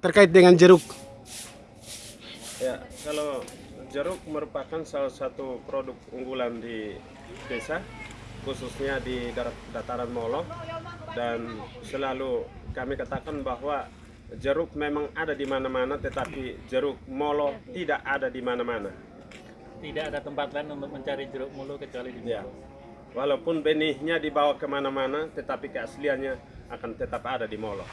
terkait dengan jeruk? Ya, kalau jeruk merupakan salah satu produk unggulan di desa, khususnya di dataran Molo, dan selalu kami katakan bahwa jeruk memang ada di mana-mana, tetapi jeruk Molo tidak ada di mana-mana. Tidak ada tempat lain untuk mencari jeruk Molo kecuali di Ya, walaupun benihnya dibawa ke mana-mana, tetapi keasliannya akan tetap ada di Molo.